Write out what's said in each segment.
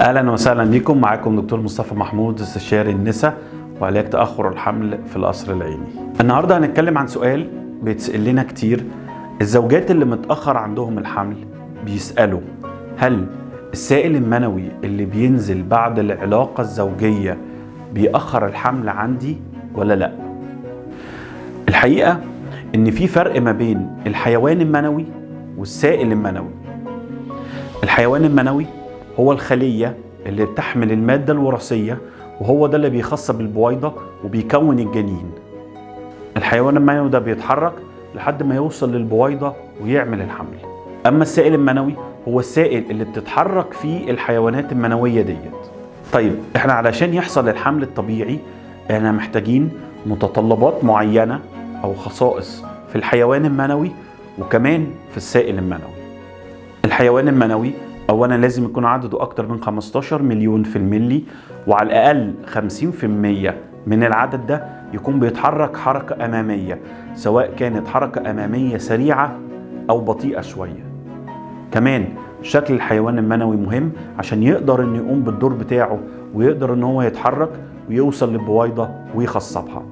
أهلا وسهلا بكم. معاكم دكتور مصطفى محمود استشاري النساء وعلاج تأخر الحمل في القصر العيني. النهارده هنتكلم عن سؤال بيتسأل لنا كتير. الزوجات اللي متأخر عندهم الحمل بيسألوا هل السائل المنوي اللي بينزل بعد العلاقة الزوجية بيأخر الحمل عندي ولا لأ؟ الحقيقة إن في فرق ما بين الحيوان المنوي والسائل المنوي. الحيوان المنوي هو الخلية اللي بتحمل المادة الوراثية وهو ده اللي بيخص بالبويضة وبيكون الجنين. الحيوان المنوي ده بيتحرك لحد ما يوصل للبويضة ويعمل الحمل. أما السائل المنوي هو السائل اللي بتتحرك فيه الحيوانات المنوية ديت. طيب إحنا علشان يحصل الحمل الطبيعي إحنا محتاجين متطلبات معينة أو خصائص في الحيوان المنوي وكمان في السائل المنوي. الحيوان المنوي اولا لازم يكون عدده أكتر من 15 مليون في الملي وعلى الأقل 50% من العدد ده يكون بيتحرك حركة أمامية سواء كانت حركة أمامية سريعة أو بطيئة شوية. كمان شكل الحيوان المنوي مهم عشان يقدر إنه يقوم بالدور بتاعه ويقدر إن هو يتحرك ويوصل للبويضة ويخصبها.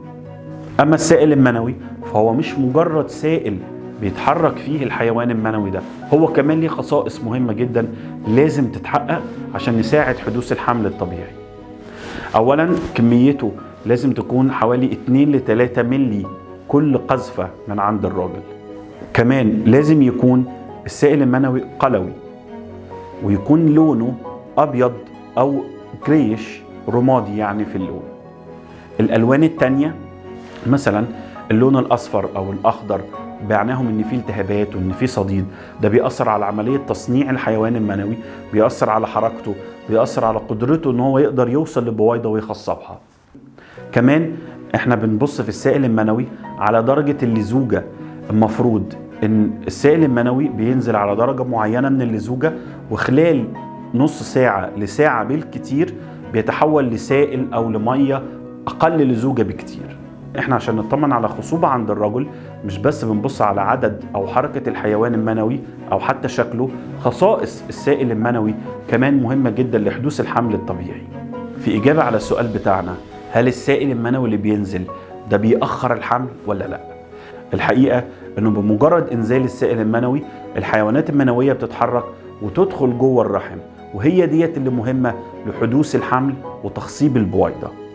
أما السائل المنوي فهو مش مجرد سائل بيتحرك فيه الحيوان المنوي ده. هو كمان ليه خصائص مهمة جدا لازم تتحقق عشان نساعد حدوث الحمل الطبيعي. اولا كميته لازم تكون حوالي 2 ل 3 ملي كل قذفة من عند الراجل. كمان لازم يكون السائل المنوي قلوي ويكون لونه أبيض أو جريش رمادي يعني في اللون. الألوان التانية مثلا اللون الأصفر أو الأخضر بعناهم إن في التهابات وإن في صديد. ده بيأثر على عملية تصنيع الحيوان المنوي بيأثر على حركته بيأثر على قدرته إن هو يقدر يوصل للبويضه ويخصبها. كمان إحنا بنبص في السائل المنوي على درجة اللزوجة. المفروض إن السائل المنوي بينزل على درجة معينة من اللزوجة وخلال نص ساعة لساعة بالكتير بيتحول لسائل أو لمية أقل لزوجة بكتير. إحنا عشان نطمن على خصوبة عند الرجل مش بس بنبص على عدد أو حركة الحيوان المنوي أو حتى شكله خصائص السائل المنوي كمان مهمة جدا لحدوث الحمل الطبيعي. في إجابة على السؤال بتاعنا هل السائل المنوي اللي بينزل ده بيأخر الحمل ولا لأ؟ الحقيقة إنه بمجرد إنزال السائل المنوي الحيوانات المنوية بتتحرك وتدخل جوه الرحم وهي ديت اللي مهمة لحدوث الحمل وتخصيب البويضة.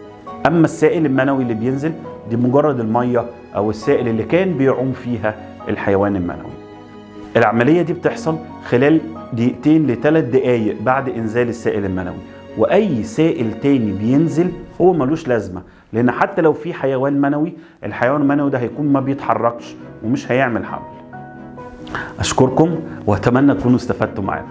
أما السائل المنوي اللي بينزل دي مجرد المية أو السائل اللي كان بيعوم فيها الحيوان المنوي. العملية دي بتحصل خلال دقيقتين لثلاث دقائق بعد إنزال السائل المنوي. وأي سائل تاني بينزل هو ملوش لازمة لأن حتى لو في حيوان منوي الحيوان المنوي ده هيكون ما بيتحركش ومش هيعمل حمل أشكركم وأتمنى تكونوا استفدتوا معانا.